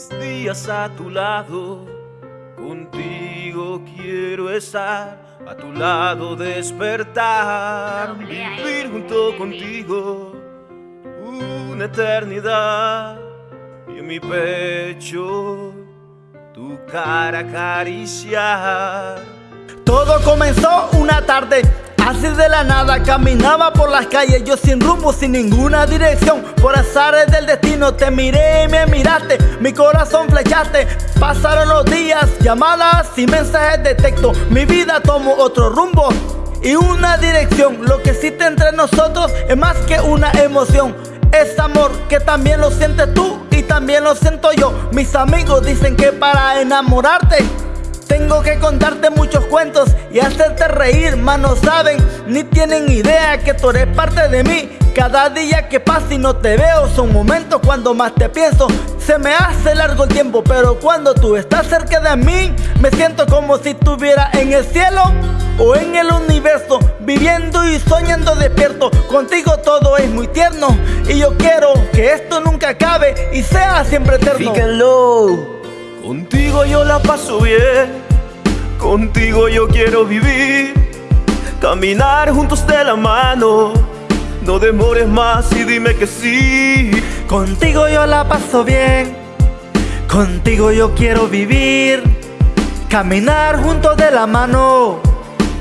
mis días a tu lado. Contigo quiero estar, a tu lado despertar, vivir junto contigo una eternidad. Y en mi pecho tu cara acariciar. Todo comenzó una tarde. Así de la nada caminaba por las calles Yo sin rumbo, sin ninguna dirección. Por azares del destino te miré y me miraste Mi corazón flechaste Pasaron los días, llamadas y mensajes de texto. Mi vida tomó otro rumbo y una dirección. Lo que existe entre nosotros es más que una emoción. Es amor que también lo sientes tú y también lo siento yo. Mis amigos dicen que para enamorarte tengo que contarte muchos cuentos y hacerte reír, más no saben ni tienen idea que tú eres parte de mí. Cada día que pasa y no te veo son momentos cuando más te pienso. Se me hace largo el tiempo, pero cuando tú estás cerca de mí, me siento como si estuviera en el cielo o en el universo, viviendo y soñando despierto. Contigo todo es muy tierno y yo quiero que esto nunca acabe y sea siempre eterno. Fíjenlo. Contigo yo la paso bien, contigo yo quiero vivir, caminar juntos de la mano. No demores más y dime que sí. Contigo yo la paso bien, contigo yo quiero vivir, caminar juntos de la mano.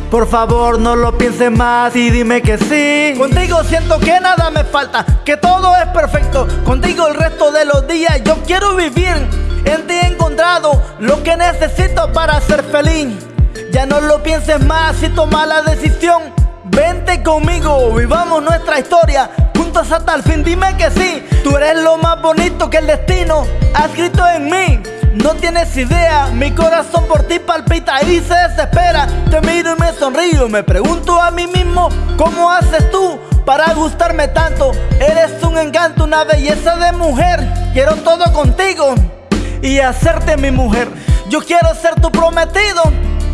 Por favor no lo pienses más y dime que sí. Contigo siento que nada me falta, que todo es perfecto. Contigo el resto de los días yo quiero vivir En ti he encontrado lo que necesito para ser feliz. Ya no lo pienses más y toma la decisión. Vente conmigo, vivamos nuestra historia. Juntos hasta el fin, dime que sí. Tú eres lo más bonito que el destino ha escrito en mí. No tienes idea, mi corazón por ti palpita y se desespera. Te miro y me sonrío, me pregunto a mí mismo ¿Cómo haces tú para gustarme tanto? Eres un encanto, una belleza de mujer. Quiero todo contigo y hacerte mi mujer Yo quiero ser tu prometido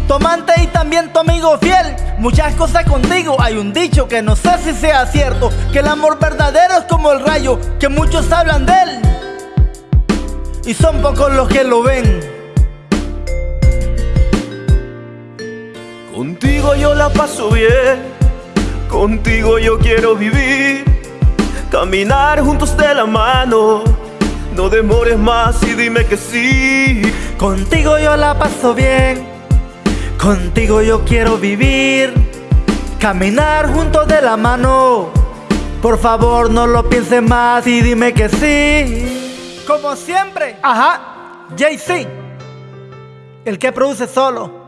tu amante y también tu amigo fiel Muchas cosas contigo, hay un dicho que no sé si sea cierto Que el amor verdadero es como el rayo, que muchos hablan de él y son pocos los que lo ven. Contigo yo la paso bien, contigo yo quiero vivir, caminar juntos de la mano. No demores más y dime que sí. Contigo yo la paso bien, contigo yo quiero vivir, caminar juntos de la mano. Por favor no lo pienses más y dime que sí. Como siempre. Ajá. JC. El que produce solo.